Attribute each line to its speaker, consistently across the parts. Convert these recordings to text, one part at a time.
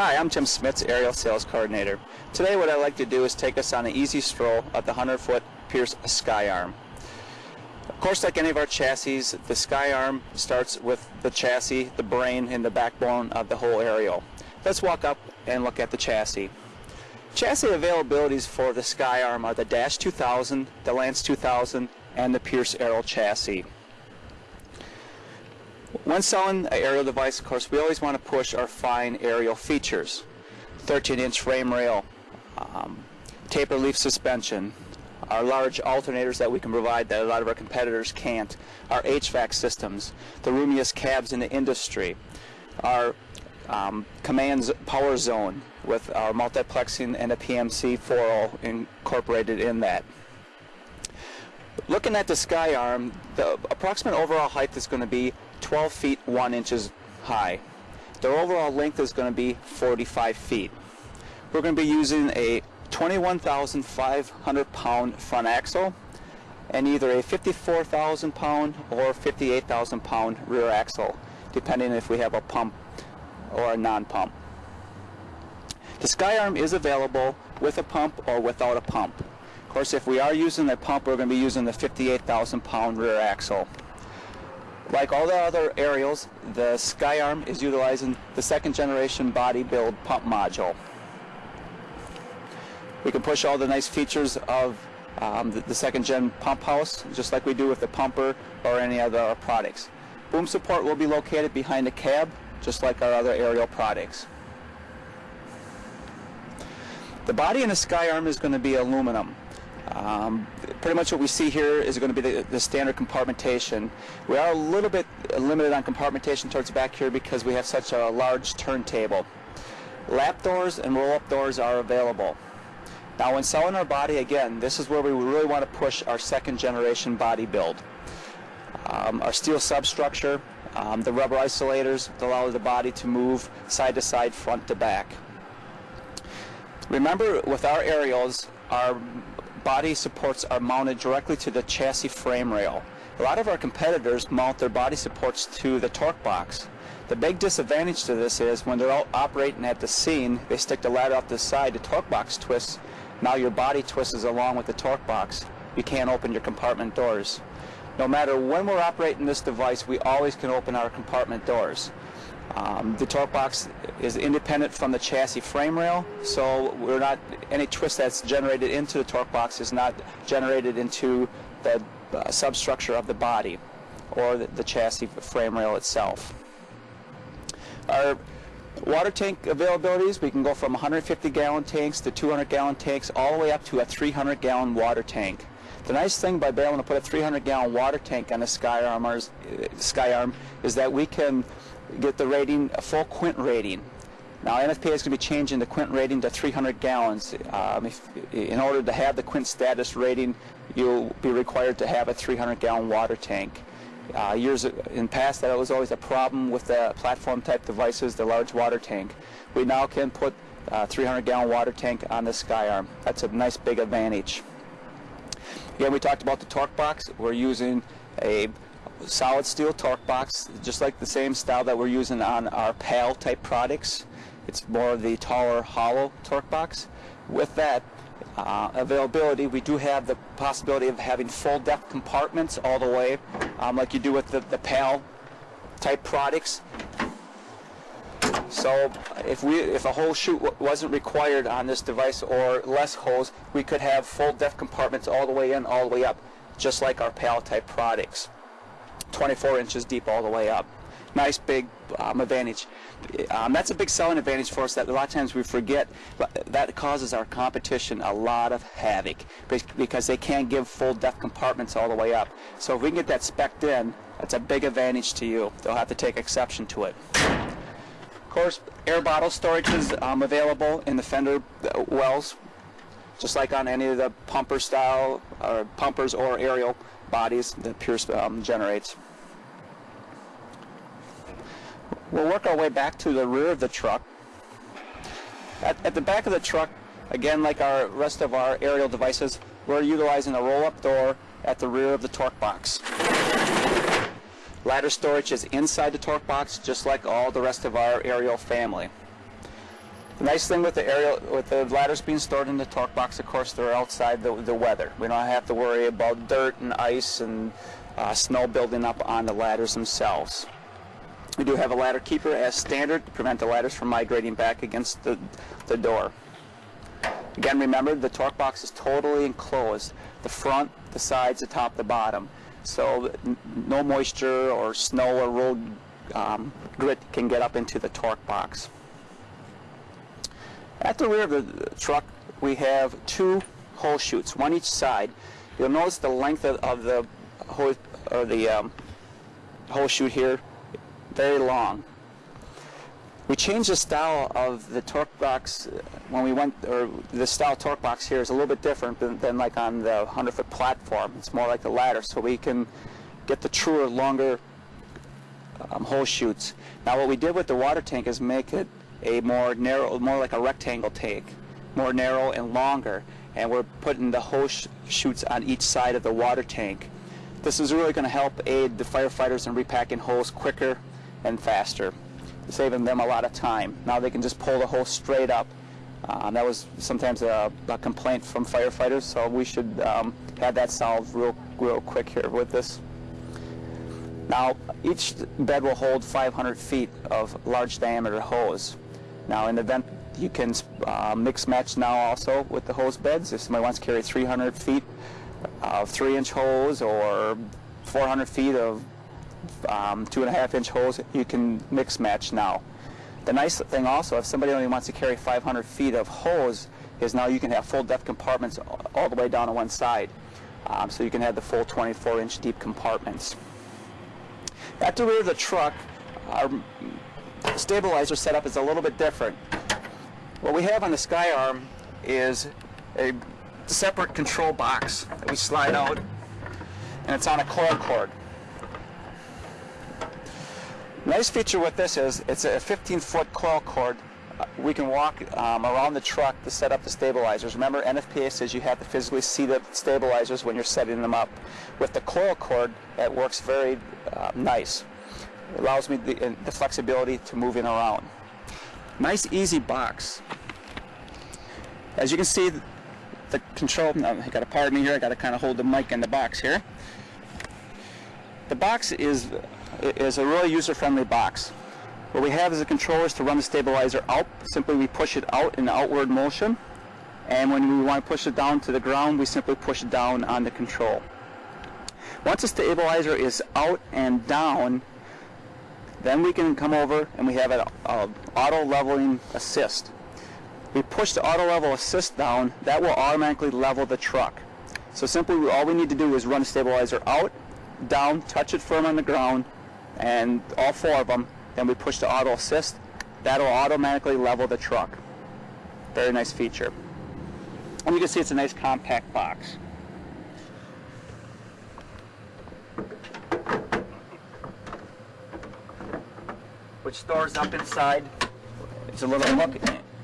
Speaker 1: Hi, I'm Tim Smits, Aerial Sales Coordinator. Today what I'd like to do is take us on an easy stroll at the 100-foot Pierce Skyarm. Of course, like any of our chassis, the Skyarm starts with the chassis, the brain, and the backbone of the whole aerial. Let's walk up and look at the chassis. Chassis availabilities for the Skyarm are the Dash 2000, the Lance 2000, and the Pierce Aerial chassis. When selling an aerial device, of course, we always want to push our fine aerial features. 13-inch frame rail, um, taper leaf suspension, our large alternators that we can provide that a lot of our competitors can't, our HVAC systems, the roomiest cabs in the industry, our um, commands power zone with our multiplexing and a PMC 4.0 incorporated in that. Looking at the Skyarm, the approximate overall height is going to be 12 feet 1 inches high. Their overall length is going to be 45 feet. We're going to be using a 21,500 pound front axle and either a 54,000 pound or 58,000 pound rear axle depending if we have a pump or a non-pump. The Skyarm is available with a pump or without a pump. Of course if we are using a pump we're going to be using the 58,000 pound rear axle. Like all the other aerials, the Skyarm is utilizing the second generation body build pump module. We can push all the nice features of um, the, the, second gen pump house, just like we do with the pumper or any other products. Boom support will be located behind the cab, just like our other aerial products. The body in the Skyarm is going to be aluminum. Um, pretty much what we see here is going to be the, the, standard compartmentation. We are a little bit limited on compartmentation towards the back here because we have such a large turntable. Lap doors and roll-up doors are available. Now when selling our body, again, this is where we really want to push our second generation body build. Um, our steel substructure, um, the rubber isolators that allow the body to move side to side, front to back. Remember, with our aerials, our body supports are mounted directly to the chassis frame rail. A lot of our competitors mount their body supports to the torque box. The big disadvantage to this is when they're operating at the scene, they stick the ladder off the side, the torque box twists. Now your body twists along with the torque box. You can't open your compartment doors. No matter when we're operating this device, we always can open our compartment doors. Um, the torque box is independent from the chassis frame rail, so we're not any twist that's generated into the torque box is not generated into the uh, substructure of the body or the, the chassis frame rail itself. Our water tank availabilities, we can go from 150 gallon tanks to 200 gallon tanks all the way up to a 300 gallon water tank. The nice thing by being able to put a 300 gallon water tank on a Skyarm, Skyarm is that we can get the rating, a full quint rating. Now NFPA is going to be changing the quint rating to 300 gallons. Um, if, in order to have the quint status rating, you'll be required to have a 300 gallon water tank. Uh, years in past that was always a problem with the platform type devices, the large water tank. We now can put a 300 gallon water tank on the Skyarm. That's a nice big advantage. Again, we talked about the torque box. We're using a solid steel torque box, just like the same style that we're using on our PAL type products. It's more of the taller hollow torque box. With that uh, availability, we do have the possibility of having full depth compartments all the way, um, like you do with the, the PAL type products. So if we if a whole chute wasn't required on this device or less holes, we could have full depth compartments all the way in, all the way up, just like our PAL type products. 24 inches deep all the way up. Nice big um, advantage. Um, that's a big selling advantage for us that a lot of times we forget. That causes our competition a lot of havoc because they can't give full depth compartments all the way up. So if we can get that specced in, that's a big advantage to you. They'll have to take exception to it. Of course, air bottle storage is um, available in the fender uh, wells, just like on any of the pumper style, or pumpers or aerial bodies that Pierce um, generates. We'll work our way back to the rear of the truck. At, at the back of the truck, again like our rest of our aerial devices, we're utilizing a roll-up door at the rear of the torque box. Ladder storage is inside the torque box, just like all the rest of our aerial family. The nice thing with the aerial, with the ladders being stored in the torque box, of course, they're outside the, the weather. We don't have to worry about dirt and ice and uh, snow building up on the ladders themselves. We do have a ladder keeper as standard to prevent the ladders from migrating back against the, the door. Again, remember the torque box is totally enclosed. The front, the sides, the top, the bottom. So no moisture or snow or road um, grit can get up into the torque box. At the rear of the truck, we have two hole chutes, one each side. You'll notice the length of, of the hose, or the um, hose chute here, very long. We changed the style of the torque box when we went, or the style torque box here is a little bit different than, than like on the 100 foot platform. It's more like the ladder, so we can get the truer, longer um, hose chutes. Now what we did with the water tank is make it a more narrow, more like a rectangle tank, more narrow and longer. And we're putting the hose chutes on each side of the water tank. This is really going to help aid the firefighters in repacking hose quicker and faster, saving them a lot of time. Now they can just pull the hose straight up. Uh, that was sometimes a, a, complaint from firefighters, so we should um, have that solved real, real quick here with this. Now, each bed will hold 500 feet of large diameter hose. Now in the event you can uh, mix match now also with the hose beds. If somebody wants to carry 300 feet of three inch hose or 400 feet of um, two and a half inch hose, you can mix match now. The nice thing also, if somebody only wants to carry 500 feet of hose, is now you can have full depth compartments all the way down to one side. Um, so you can have the full 24 inch deep compartments. At the rear of the truck, our stabilizer setup is a little bit different. What we have on the Skyarm is a separate control box that we slide out and it's on a coil cord. Nice feature with this is it's a 15 foot coil cord. Uh, we can walk um, around the truck to set up the stabilizers. Remember NFPA says you have to physically see the stabilizers when you're setting them up. With the coil cord, it works very uh, nice. Allows me the, uh, the flexibility to move in around. Nice easy box. As you can see, the control, I got to pardon me here, I got to kind of hold the mic in the box here. The box is, is a really user-friendly box. What we have is the controllers to run the stabilizer out. Simply we push it out in outward motion. And when we want to push it down to the ground, we simply push it down on the control. Once the stabilizer is out and down, then we can come over and we have an auto leveling assist. We push the auto level assist down, that will automatically level the truck. So simply all we need to do is run the stabilizer out, down, touch it firm on the ground, and all four of them, then we push the auto assist, that'll automatically level the truck. Very nice feature. And you can see it's a nice compact box. Which stores up inside. It's a little hook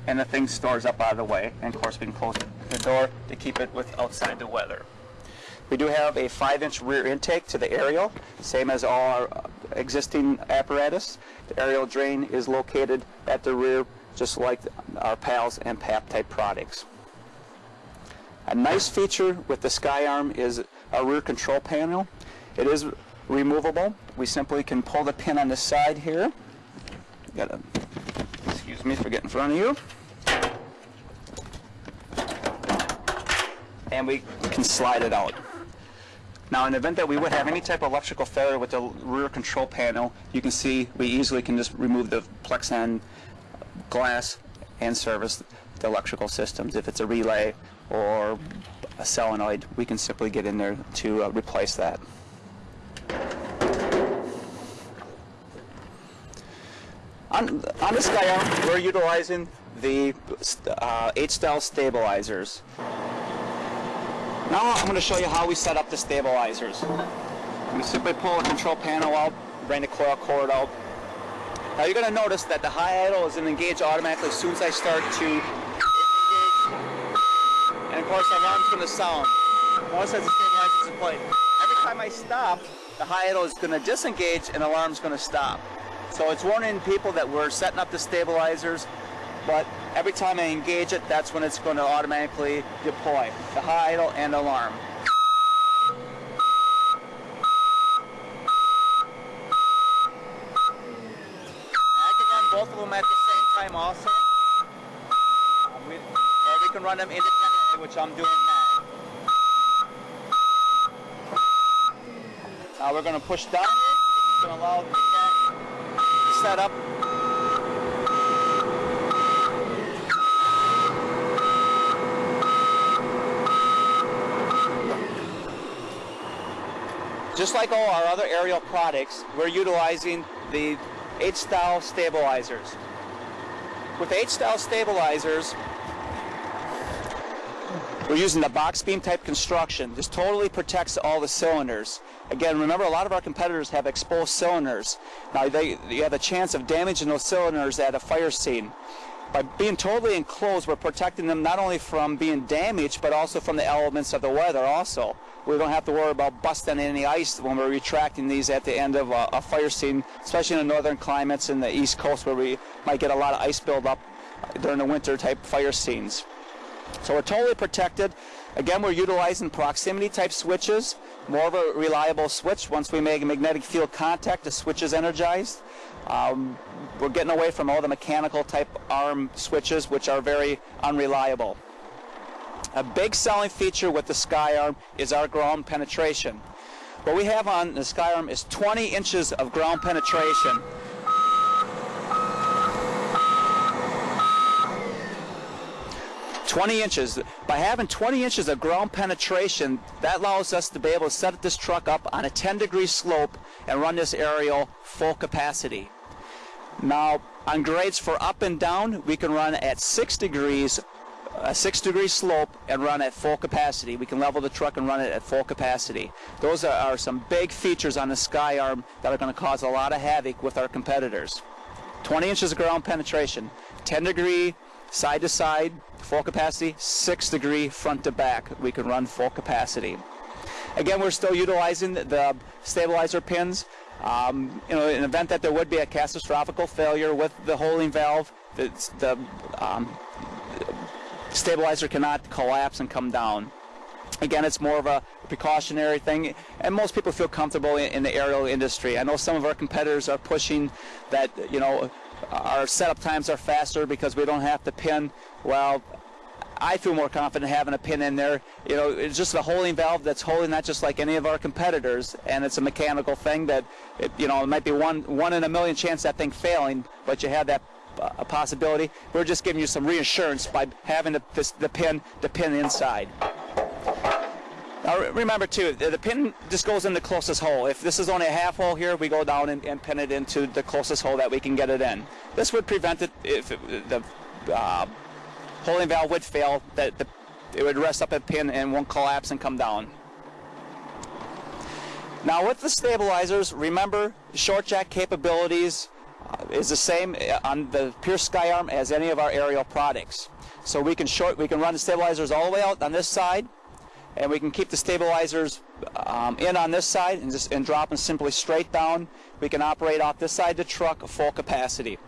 Speaker 1: and the thing stores up out of the way. And of course we can close the door to keep it with outside the weather. We do have a 5-inch rear intake to the aerial, same as all our existing apparatus. The aerial drain is located at the rear, just like our PALS and PAP type products. A nice feature with the SkyArm is our rear control panel. It is removable. We simply can pull the pin on the side here Gotta, excuse me for getting in front of you. And we can slide it out. Now, in the event that we would have any type of electrical failure with the rear control panel, you can see we easily can just remove the Plexan glass and service the electrical systems. If it's a relay or a solenoid, we can simply get in there to uh, replace that. On, on this guy, we're utilizing the uh, H-style stabilizers. Now I'm going to show you how we set up the stabilizers. We simply pull the control panel out, bring the coil cord out. Now you're going to notice that the high idle is engaged automatically as soon as I start to and of course the alarm's going to sound. Once that stabilizer in place. Every time I stop, the high idle is going to disengage and the alarm's going to stop. So it's warning people that we're setting up the stabilizers, but Every time I engage it, that's when it's going to automatically deploy the high idle and alarm. I can run both of them at the same time also. We, or we can run them independently, which I'm doing now. Now we're going to push down. It's going to allow the set up Just like all our other aerial products, we're utilizing the H-style stabilizers. With H-style stabilizers, we're using the box beam type construction. This totally protects all the cylinders. Again, remember a lot of our competitors have exposed cylinders. Now they, you have a chance of damaging those cylinders at a fire scene. By being totally enclosed, we're protecting them not only from being damaged, but also from the elements of the weather also. We don't have to worry about busting any ice when we're retracting these at the end of a, a fire scene, especially in the northern climates in the east coast where we might get a lot of ice buildup during the winter type fire scenes. So we're totally protected. Again, we're utilizing proximity type switches, more of a reliable switch. Once we make a magnetic field contact, the switch is energized. Um, we're getting away from all the mechanical type arm switches, which are very unreliable. A big selling feature with the SkyArm is our ground penetration. What we have on the SkyArm is 20 inches of ground penetration. Twenty inches. By having 20 inches of ground penetration, that allows us to be able to set this truck up on a 10 degree slope and run this aerial full capacity. Now, on grades for up and down, we can run at 6 degrees, a 6 degree slope, and run at full capacity. We can level the truck and run it at full capacity. Those are, are some big features on the SkyArm that are going to cause a lot of havoc with our competitors. 20 inches of ground penetration, 10 degree side to side, full capacity, 6 degree front to back. We can run full capacity. Again, we're still utilizing the stabilizer pins. Um, you know, in event that there would be a catastrophic failure with the holding valve, the, the um, stabilizer cannot collapse and come down. Again, it's more of a precautionary thing, and most people feel comfortable in, in the aerial industry. I know some of our competitors are pushing that, you know, our setup times are faster because we don't have to pin. Well, I feel more confident having a pin in there. You know, it's just a holding valve that's holding that just like any of our competitors, and it's a mechanical thing that, it, you know, it might be one one in a million chance that thing failing, but you have that uh, a possibility. We're just giving you some reassurance by having the, the pin the pin inside. Now remember too, the pin just goes in the closest hole. If this is only a half hole here, we go down and, and pin it into the closest hole that we can get it in. This would prevent it if it, the uh, holding valve would fail, that the, it would rest up a pin and won't collapse and come down. Now with the stabilizers, remember short jack capabilities uh, is the same on the Pierce SkyArm as any of our aerial products. So we can short, we can run the stabilizers all the way out on this side, and we can keep the stabilizers um, in on this side and just and drop them simply straight down. We can operate off this side of the truck full capacity.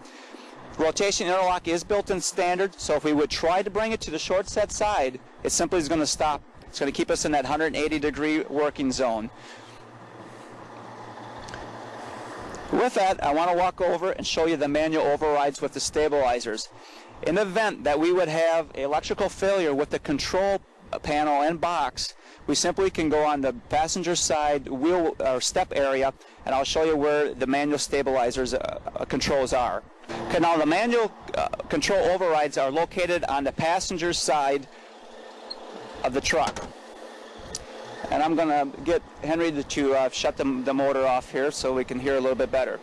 Speaker 1: Rotation interlock is built in standard, so if we would try to bring it to the short set side, it simply is going to stop. It's going to keep us in that 180 degree working zone. With that, I want to walk over and show you the manual overrides with the stabilizers. In the event that we would have electrical failure with the control panel and box, we simply can go on the passenger side wheel or step area, and I'll show you where the manual stabilizers uh, controls are. Okay, now the manual uh, control overrides are located on the passenger side of the truck. And I'm going to get Henry to, uh, shut the, the motor off here so we can hear a little bit better.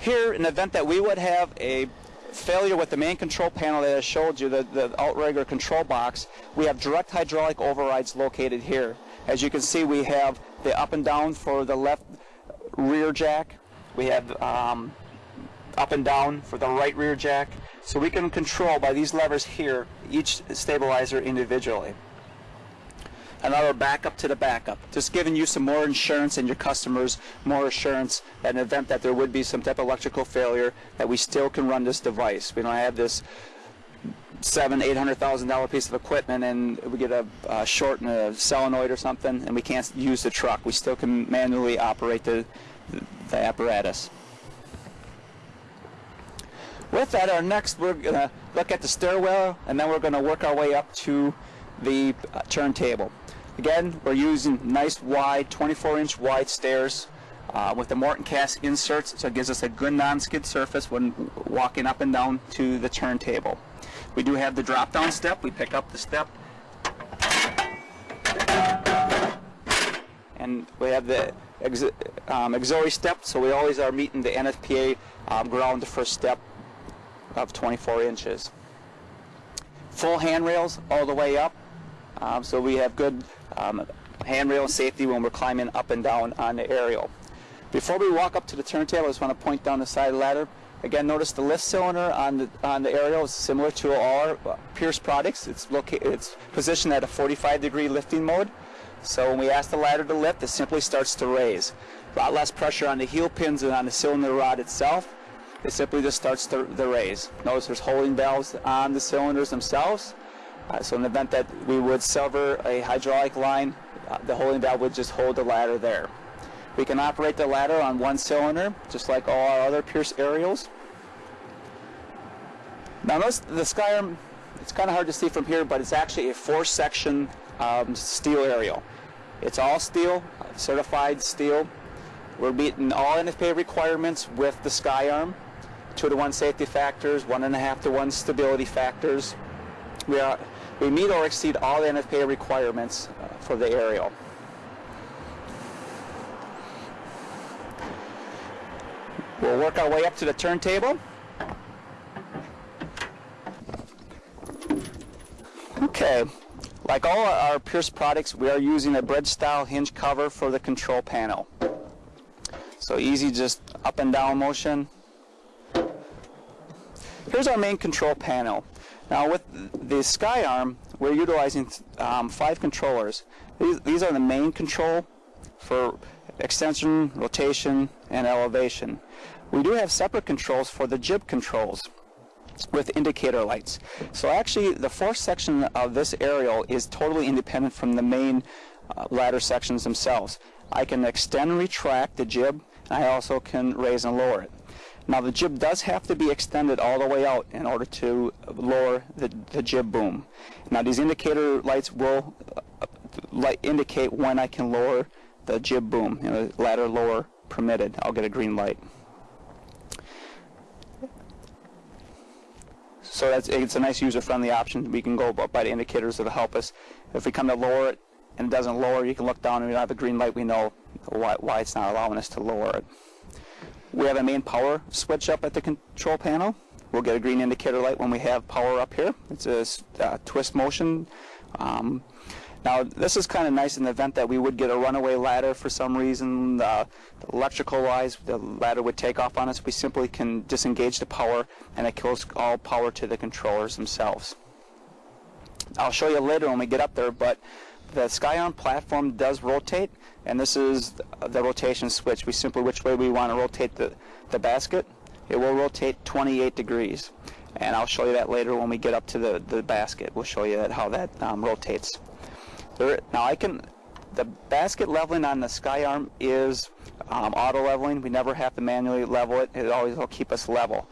Speaker 1: Here, in the event that we would have a failure with the main control panel that I showed you, the, the outrigger control box, we have direct hydraulic overrides located here. As you can see, we have the up and down for the left rear jack. We have um, up and down for the right rear jack. So we can control by these levers here each stabilizer individually. Another backup to the backup, just giving you some more insurance and your customers more assurance that in the event that there would be some type of electrical failure that we still can run this device. We don't have this seven, eight hundred thousand dollar piece of equipment, and we get a, a short in a solenoid or something, and we can't use the truck. We still can manually operate the the apparatus. With that, our next we're gonna look at the stairwell, and then we're gonna work our way up to the uh, turntable. Again, we're using nice wide, 24-inch wide stairs uh, with the Morton cast inserts, so it gives us a good non-skid surface when walking up and down to the turntable. We do have the drop-down step. We pick up the step, and we have the ex um, auxiliary step, so we always are meeting the NFPA um, ground the first step of 24 inches. Full handrails all the way up, um, so we have good um, handrail safety when we're climbing up and down on the aerial. Before we walk up to the turntable, I just want to point down the side ladder. Again, notice the lift cylinder on the on the aerial is similar to our uh, Pierce products. It's located, it's positioned at a 45 degree lifting mode. So when we ask the ladder to lift, it simply starts to raise. A lot less pressure on the heel pins and on the cylinder rod itself. It simply just starts to, to raise. Notice there's holding valves on the cylinders themselves. Uh, so in the event that we would sever a hydraulic line, uh, the holding valve would just hold the ladder there. We can operate the ladder on one cylinder, just like all our other Pierce aerials. Now notice the Skyarm, it's kind of hard to see from here, but it's actually a four-section um, steel aerial. It's all steel, certified steel. We're meeting all NFPA requirements with the Skyarm. Two to one safety factors, one and a half to one stability factors. We, are, we meet or exceed all the NFPA requirements uh, for the aerial. We'll work our way up to the turntable. Okay, like all our Pierce products, we are using a bread style hinge cover for the control panel. So easy just up and down motion. Here's our main control panel. Now with the Skyarm, we're utilizing um, five controllers. These, these are the main control for extension, rotation, and elevation. We do have separate controls for the jib controls with indicator lights. So actually the fourth section of this aerial is totally independent from the main uh, ladder sections themselves. I can extend and retract the jib and I also can raise and lower it. Now the jib does have to be extended all the way out in order to lower the, the jib boom. Now these indicator lights will uh, light indicate when I can lower the jib boom, you know, ladder lower permitted. I'll get a green light. So that's, it's a nice user-friendly option. We can go by the indicators that'll help us. If we come to lower it and it doesn't lower, you can look down and we don't have a green light. We know why, why it's not allowing us to lower it. We have a main power switch up at the control panel. We'll get a green indicator light when we have power up here. It's a uh, twist motion. Um, now, this is kind of nice in the event that we would get a runaway ladder for some reason. Uh, Electrical-wise, the ladder would take off on us. We simply can disengage the power, and it kills all power to the controllers themselves. I'll show you later when we get up there, but the Skyarm platform does rotate, and this is the rotation switch. We simply, which way we want to rotate the, the basket, it will rotate 28 degrees. And I'll show you that later when we get up to the, the basket. We'll show you that, how that um, rotates. There, now I can, the basket leveling on the Skyarm is um, auto leveling. We never have to manually level it. It always will keep us level.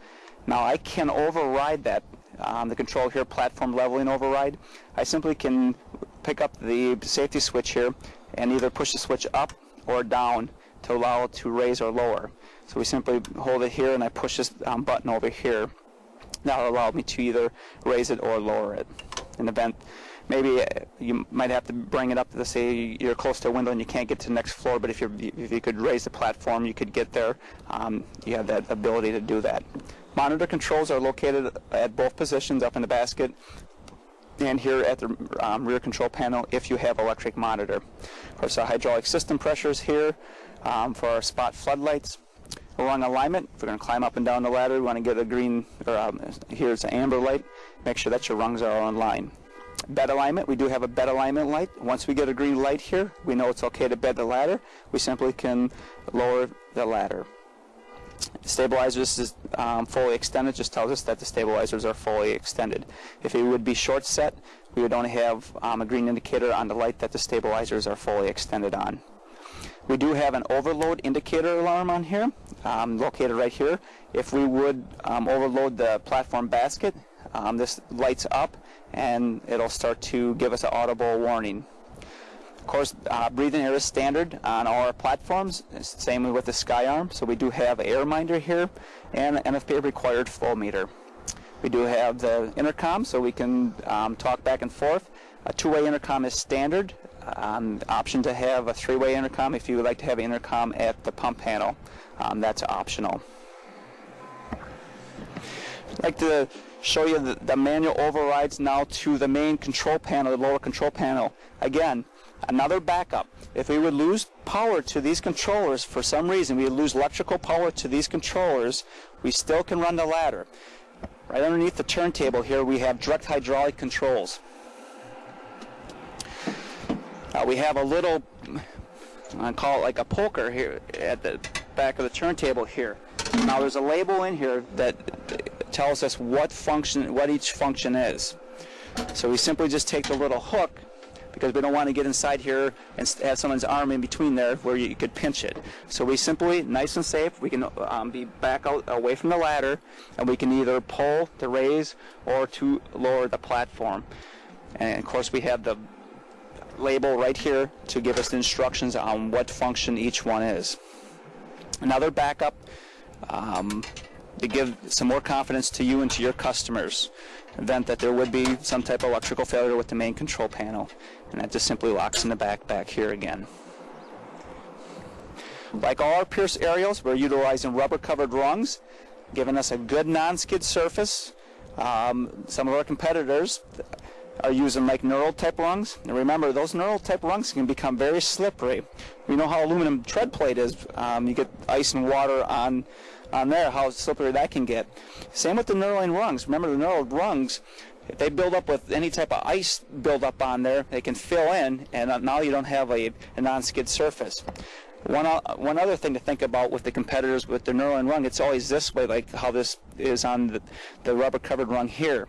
Speaker 1: Now I can override that, um, the control here, platform leveling override. I simply can pick up the safety switch here and either push the switch up or down to allow it to raise or lower. So we simply hold it here and I push this um, button over here. That'll allow me to either raise it or lower it. In the event maybe uh, you might have to bring it up to say you're close to a window and you can't get to the next floor, but if, you if you could raise the platform, you could get there. Um, you have that ability to do that. Monitor controls are located at both positions up in the basket and here at the um, rear control panel if you have electric monitor. Of course, our hydraulic system pressures here um, for our spot floodlights. Along alignment, if we're going to climb up and down the ladder, we want to get a green, or um, here's an amber light. Make sure that your rungs are on line bed alignment. We do have a bed alignment light. Once we get a green light here, we know it's okay to bed the ladder. We simply can lower the ladder. Stabilizers is um, fully extended just tells us that the stabilizers are fully extended. If it would be short set, we would only have um, a green indicator on the light that the stabilizers are fully extended on. We do have an overload indicator alarm on here, um, located right here. If we would um, overload the platform basket, um, this lights up and it'll start to give us an audible warning. Of course, uh, breathing air is standard on all our platforms, same with the SkyArm. So we do have a air minder here and an NFPA required flow meter. We do have the intercom so we can um, talk back and forth. A two-way intercom is standard. Um, option to have a three-way intercom if you would like to have an intercom at the pump panel. Um, that's optional. I'd like to show you the, the, manual overrides now to the main control panel, the lower control panel. Again, another backup. If we would lose power to these controllers for some reason, we would lose electrical power to these controllers, we still can run the ladder. Right underneath the turntable here we have direct hydraulic controls. Uh, we have a little, I call it like a poker here at the back of the turntable here. Now there's a label in here that tells us what function, what each function is. So we simply just take the little hook because we don't want to get inside here and have someone's arm in between there where you could pinch it. So we simply, nice and safe, we can um, be back out away from the ladder and we can either pull to raise or to lower the platform. And of course we have the label right here to give us the instructions on what function each one is. Another backup um, to give some more confidence to you and to your customers event that there would be some type of electrical failure with the main control panel and that just simply locks in the back back here again. Like all our Pierce aerials, we're utilizing rubber covered rungs, giving us a good non-skid surface. Um, some of our competitors are using like knurled type rungs. And remember, those knurled type rungs can become very slippery. You know how aluminum tread plate is. Um, you get ice and water on on there, how slippery that can get. Same with the knurling rungs. Remember the knurled rungs, if they build up with any type of ice buildup on there, they can fill in, and now you don't have a, a non-skid surface. One, uh, one other thing to think about with the competitors with the knurling rung, it's always this way, like how this is on the, the rubber covered rung here.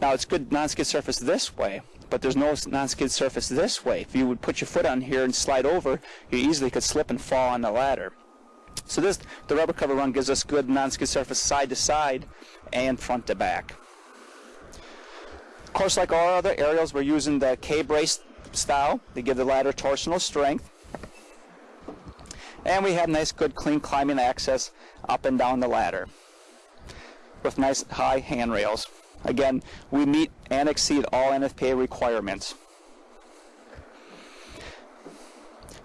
Speaker 1: Now it's good non-skid surface this way, but there's no non-skid surface this way. If you would put your foot on here and slide over, you easily could slip and fall on the ladder. So this, the rubber cover rung gives us good non-skid surface side to side and front to back. Of course, like all other aerials, we're using the K-brace style to give the ladder torsional strength. And we have nice, good, clean climbing access up and down the ladder with nice high handrails. Again, we meet and exceed all NFPA requirements.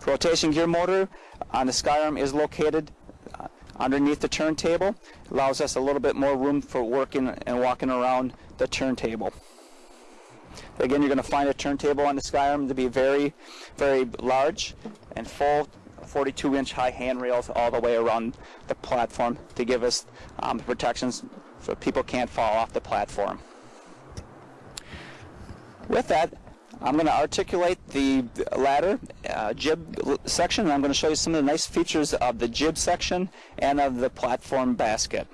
Speaker 1: Rotation gear motor on the SkyArm is located uh, underneath the turntable. Allows us a little bit more room for working and walking around the turntable. Again, you're going to find a turntable on the Skyarm to be very, very large and full 42 inch high handrails all the way around the platform to give us um, protections so people can't fall off the platform. With that, I'm going to articulate the ladder uh, jib section and I'm going to show you some of the nice features of the jib section and of the platform basket.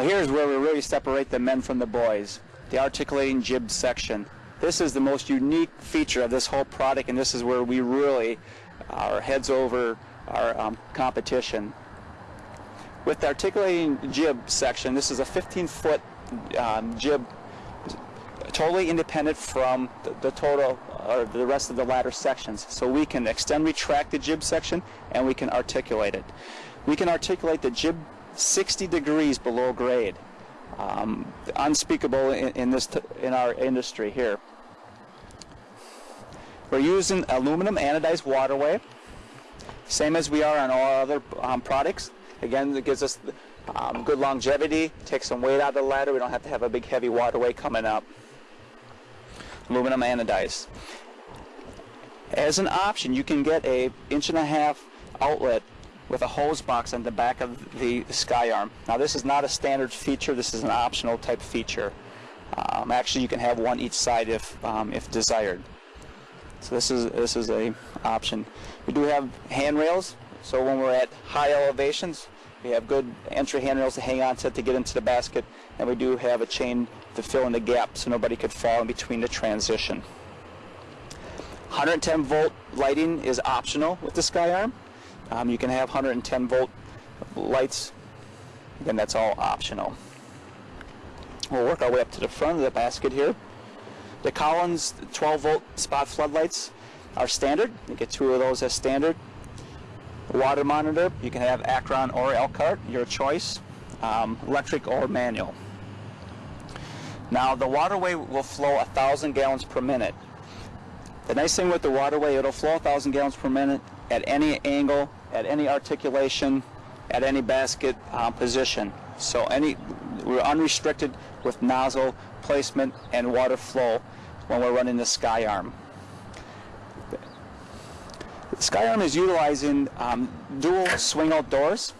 Speaker 1: Now here's where we really separate the men from the boys, the articulating jib section. This is the most unique feature of this whole product and this is where we really are heads over our um, competition. With the articulating jib section, this is a 15 foot um, jib totally independent from the, the, total or the rest of the ladder sections. So we can extend retract the jib section and we can articulate it. We can articulate the jib 60 degrees below grade. Um, unspeakable in, in this in our industry here. We're using aluminum anodized waterway, same as we are on all other um, products. Again, it gives us um, good longevity, takes some weight out of the ladder. We don't have to have a big heavy waterway coming up. Aluminum anodized. As an option, you can get a inch and a half outlet with a hose box on the back of the sky arm. Now this is not a standard feature, this is an optional type feature. Um, actually you can have one each side if, um, if desired. So this is, this is a option. We do have handrails, so when we're at high elevations, we have good entry handrails to hang on to to get into the basket, and we do have a chain to fill in the gap so nobody could fall in between the transition. 110 volt lighting is optional with the SkyArm. Um, you can have 110 volt lights. Again, that's all optional. We'll work our way up to the front of the basket here. The Collins 12 volt spot floodlights are standard. You get two of those as standard. water monitor, you can have Akron or Elkhart, your choice, um, electric or manual. Now the waterway will flow a thousand gallons per minute. The nice thing with the waterway, it'll flow a thousand gallons per minute at any angle, at any articulation, at any basket uh, position. So any we're unrestricted with nozzle placement and water flow when we're running the SkyArm. The SkyArm is utilizing um, dual swing out doors.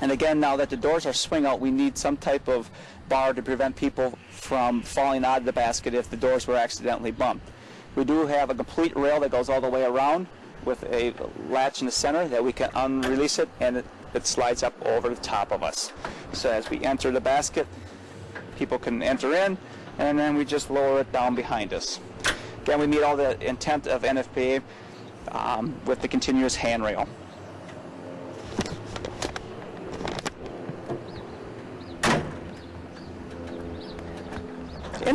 Speaker 1: And again, now that the doors are swing out, we need some type of bar to prevent people from falling out of the basket if the doors were accidentally bumped. We do have a complete rail that goes all the way around with a latch in the center that we can unrelease it and it, it slides up over the top of us. So as we enter the basket, people can enter in and then we just lower it down behind us. Again, we meet all the intent of NFPA um, with the continuous handrail.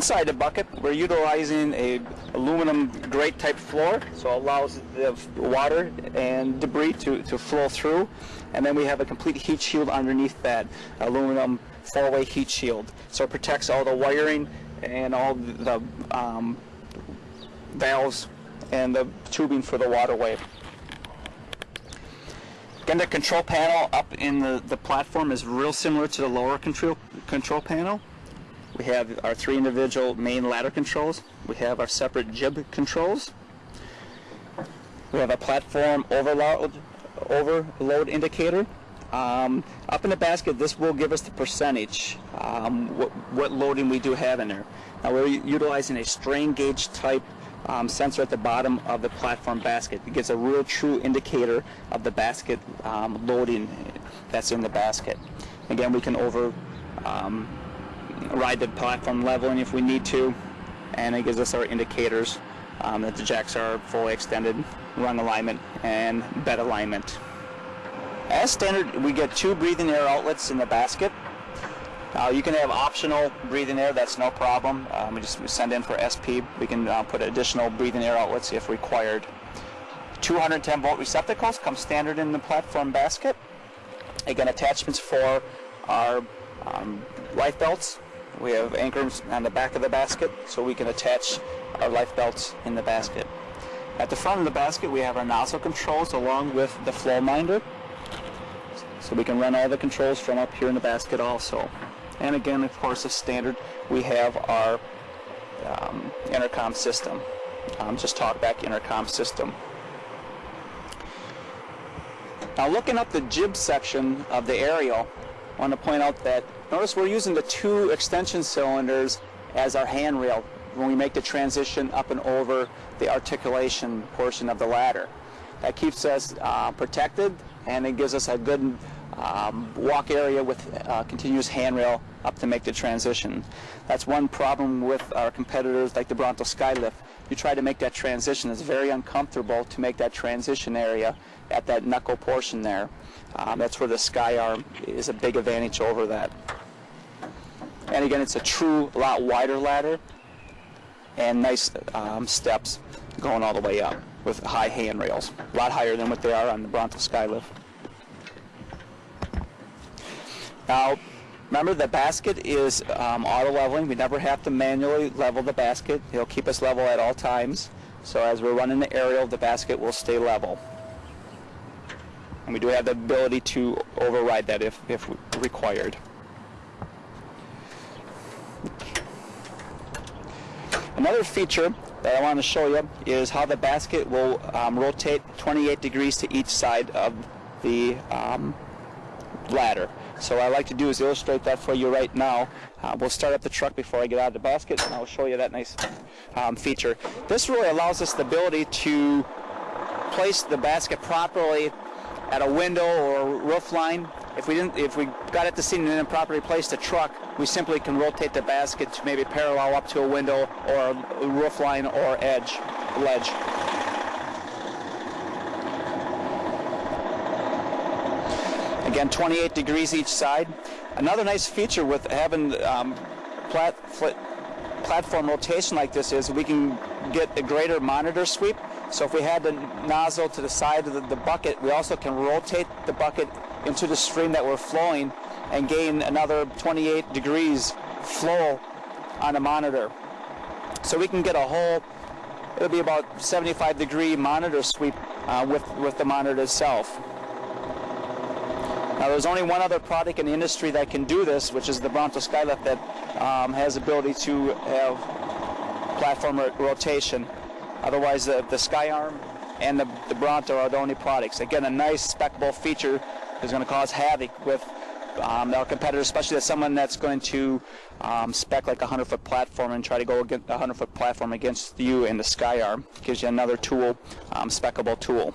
Speaker 1: Inside the bucket, we're utilizing a aluminum grate type floor, so allows the water and debris to, to flow through. And then we have a complete heat shield underneath that aluminum four-way heat shield. So it protects all the wiring and all the um, valves and the tubing for the waterway. Again, the control panel up in the, the platform is real similar to the lower control, control panel. We have our three individual main ladder controls. We have our separate jib controls. We have a platform overload, overload indicator. Um, up in the basket, this will give us the percentage, um, what, what, loading we do have in there. Now we're utilizing a strain gauge type um, sensor at the bottom of the platform basket. It gives a real true indicator of the basket um, loading that's in the basket. Again, we can over um, ride the platform leveling if we need to, and it gives us our indicators um, that the jacks are fully extended, rung alignment, and bed alignment. As standard, we get two breathing air outlets in the basket. Uh, you can have optional breathing air, that's no problem. Um, we just send in for SP. We can uh, put additional breathing air outlets if required. 210 volt receptacles come standard in the platform basket. Again, attachments for our um, life belts we have anchors on the back of the basket so we can attach our life belts in the basket. At the front of the basket we have our nozzle controls along with the flow minder. So we can run all the controls from up here in the basket also. And again, of course, as standard, we have our um, intercom system. Um, just talkback intercom system. Now looking up the jib section of the aerial, I want to point out that Notice we're using the two extension cylinders as our handrail when we make the transition up and over the articulation portion of the ladder. That keeps us uh, protected and it gives us a good um, walk area with uh, continuous handrail up to make the transition. That's one problem with our competitors like the Bronto Skylift. You try to make that transition, it's very uncomfortable to make that transition area at that knuckle portion there. Um, that's where the Sky Arm is a big advantage over that. And again, it's a true lot wider ladder and nice um, steps going all the way up with high handrails, a lot higher than what they are on the Bronto Skylift. Now, remember the basket is um, auto leveling. We never have to manually level the basket. It'll keep us level at all times. So as we're running the aerial, the basket will stay level. And we do have the ability to override that if, if required. Another feature that I want to show you is how the basket will um, rotate 28 degrees to each side of the um, ladder. So what I like to do is illustrate that for you right now. Uh, we'll start up the truck before I get out of the basket and I'll show you that nice um, feature. This really allows us the ability to place the basket properly at a window or roof line. If we didn't, if we got it to seat and didn't properly place the truck, we simply can rotate the basket to maybe parallel up to a window or a roof line or edge, ledge. Again, 28 degrees each side. Another nice feature with having um, plat platform rotation like this is we can get a greater monitor sweep. So if we had the nozzle to the side of the, the bucket, we also can rotate the bucket into the stream that we're flowing and gain another 28 degrees flow on a monitor. So we can get a whole, it'll be about 75 degree monitor sweep uh, with, with the monitor itself. Now there's only one other product in the industry that can do this, which is the Bronto Skylift that um, has ability to have platform rotation. Otherwise, the, the Skyarm and the, the Bronto are the only products. Again, a nice specable feature is going to cause havoc with um, our competitors, especially as someone that's going to um, spec like a 100 foot platform and try to go against a 100 foot platform against you in the Skyarm. Gives you another tool, um, specable tool.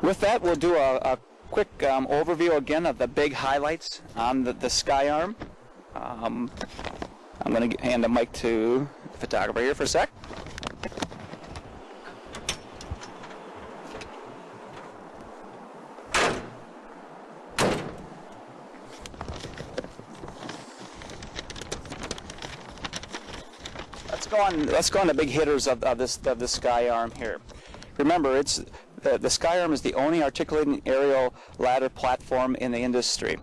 Speaker 1: With that, we'll do a, a quick um, overview again of the big highlights on the, the Skyarm. I'm going to hand the mic to the photographer here for a sec. Let's go on. Let's go on the big hitters of, of this of the Skyarm here. Remember, it's the, the Skyarm is the only articulating aerial ladder platform in the industry.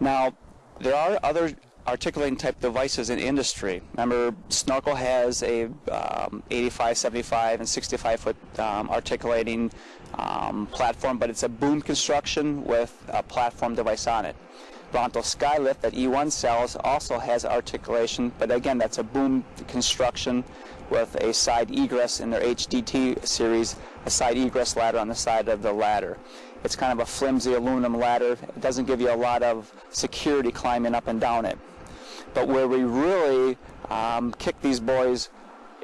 Speaker 1: Now, there are other articulating type devices in industry. Remember, Snorkel has a um, 85, 75, and 65 foot um, articulating um, platform, but it's a boom construction with a platform device on it. Bronto Skylift that E1 sells also has articulation, but again, that's a boom construction with a side egress in their HDT series, a side egress ladder on the side of the ladder. It's kind of a flimsy aluminum ladder. It doesn't give you a lot of security climbing up and down it. But where we really um, kick these boys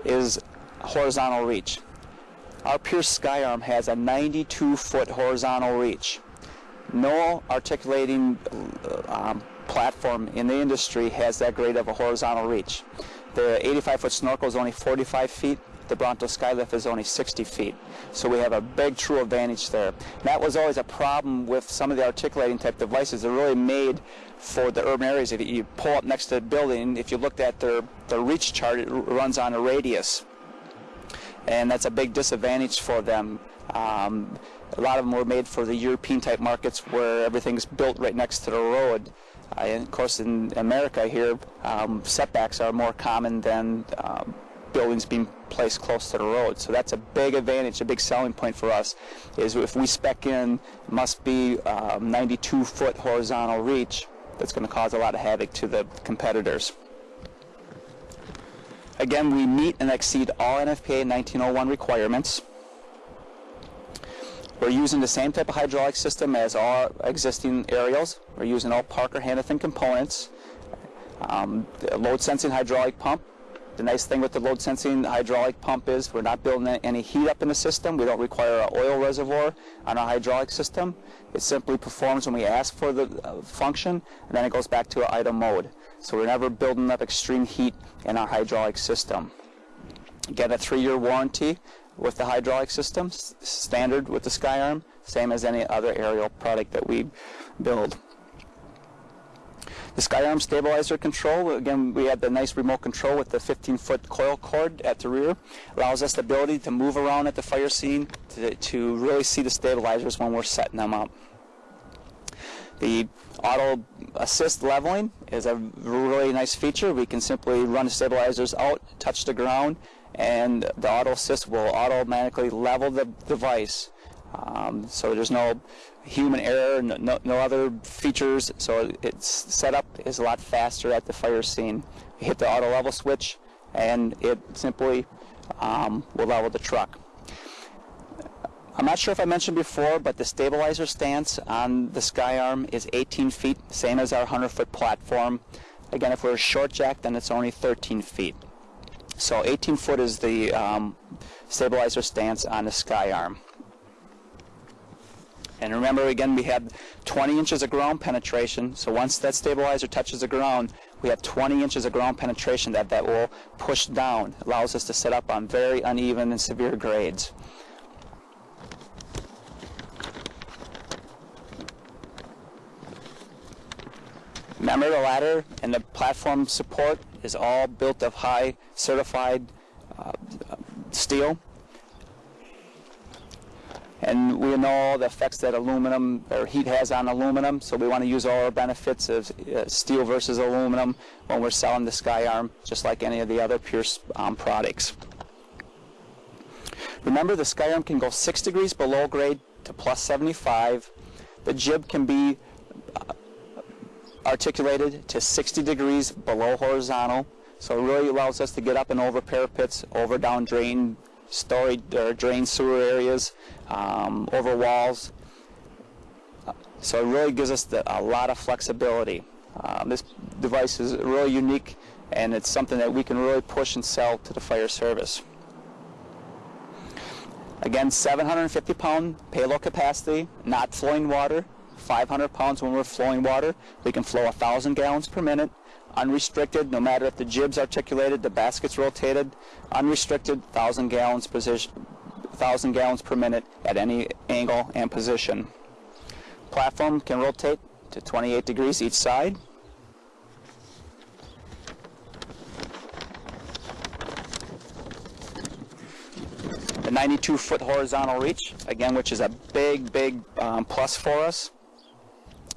Speaker 1: is horizontal reach. Our Pierce Skyarm has a 92 foot horizontal reach. No articulating um, platform in the industry has that great of a horizontal reach. The 85 foot snorkel is only 45 feet. The Bronto Skylift is only 60 feet. So we have a big true advantage there. That was always a problem with some of the articulating type devices. They're really made for the urban areas. If you pull up next to the building, if you looked at their, their reach chart, it runs on a radius. And that's a big disadvantage for them. Um, a lot of them were made for the European type markets where everything's built right next to the road. Uh, and of course, in America here, um, setbacks are more common than um, buildings being placed close to the road. So that's a big advantage, a big selling point for us, is if we spec in, must be um, 92 foot horizontal reach, that's going to cause a lot of havoc to the competitors. Again, we meet and exceed all NFPA 1901 requirements. We're using the same type of hydraulic system as all existing aerials. We're using all Parker Hannifin components. Um, load sensing hydraulic pump, The nice thing with the load sensing hydraulic pump is we're not building any heat up in the system. We don't require an oil reservoir on our hydraulic system. It simply performs when we ask for the uh, function, and then it goes back to idle mode. So we're never building up extreme heat in our hydraulic system. Get a three-year warranty with the hydraulic system, standard with the SkyArm, same as any other aerial product that we build. The SkyArm stabilizer control, again, we have the nice remote control with the 15-foot coil cord at the rear. Allows us the ability to move around at the fire scene to, to really see the stabilizers when we're setting them up. The auto assist leveling is a really nice feature. We can simply run the stabilizers out, touch the ground, and the auto assist will automatically level the device. Um, so there's no human error, no, no, other features, so its setup is a lot faster at the fire scene. You hit the auto level switch and it simply um, will level the truck. I'm not sure if I mentioned before, but the stabilizer stance on the SkyArm is 18 feet, same as our 100 foot platform. Again, if we're short jack, then it's only 13 feet. So 18 foot is the um, stabilizer stance on the SkyArm. And remember, again, we had 20 inches of ground penetration. So once that stabilizer touches the ground, we have 20 inches of ground penetration that that will push down. Allows us to set up on very uneven and severe grades. Remember the ladder and the platform support is all built of high certified uh, steel. And we know all the effects that aluminum or heat has on aluminum, so we want to use all our benefits of uh, steel versus aluminum when we're selling the SkyArm, just like any of the other Pierce um, products. Remember, the SkyArm can go 6 degrees below grade to plus 75. The jib can be uh, articulated to 60 degrees below horizontal. So it really allows us to get up and over parapets, over down drain, story or drain sewer areas, um, over walls. So it really gives us the, a lot of flexibility. Um, this device is really unique and it's something that we can really push and sell to the fire service. Again, 750 pound payload capacity, not flowing water, 500 pounds when we're flowing water. We can flow 1,000 gallons per minute, unrestricted, no matter if the jib's articulated, the basket's rotated, unrestricted, 1,000 gallons, position, 1,000 gallons per minute at any angle and position. Platform can rotate to 28 degrees each side. The 92 foot horizontal reach, again, which is a big, big um, plus for us.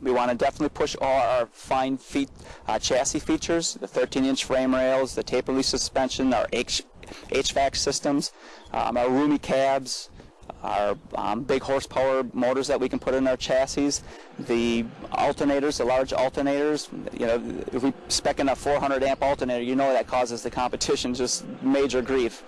Speaker 1: We want to definitely push all our fine feet uh, chassis features, the 13-inch frame rails, the taper leaf suspension, our H HVAC systems, um, our roomy cabs, our um, big horsepower motors that we can put in our chassis, the alternators, the large alternators. You know, if we spec in a 400 amp alternator, you know that causes the competition just major grief.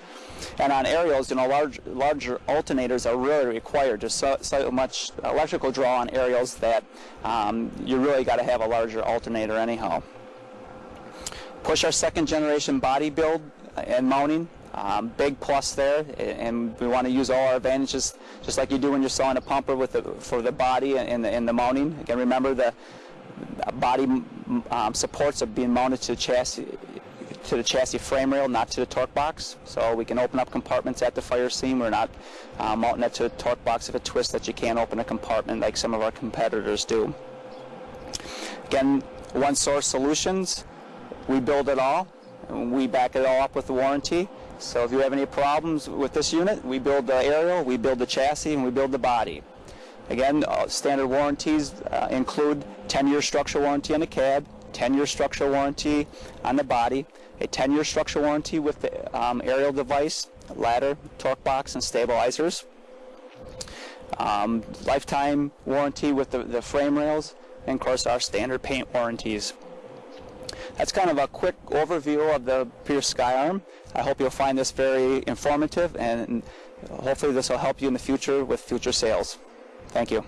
Speaker 1: And on aerials, you know, large, larger alternators are really required. There's so, so much electrical draw on aerials that um, you really got to have a larger alternator anyhow. Push our second generation body build and mounting. Um, big plus there, and we want to use all our advantages, just like you do when you're sawing a pumper with the, for the body and the, the mounting. Again, remember the body um, supports are being mounted to the chassis to the chassis frame rail, not to the torque box. So we can open up compartments at the fire scene. We're not um, mounting it to the torque box if it twists that you can't open a compartment like some of our competitors do. Again, one source solutions. We build it all. We back it all up with the warranty. So if you have any problems with this unit, we build the aerial, we build the chassis, and we build the body. Again, uh, standard warranties uh, include 10-year structural warranty on the cab, 10-year structural warranty on the body, a 10-year structural warranty with the um, aerial device, ladder, torque box, and stabilizers. Um, lifetime warranty with the, the frame rails, and of course our standard paint warranties. That's kind of a quick overview of the Pierce SkyArm. I hope you'll find this very informative and hopefully this will help you in the future with future sales. Thank you.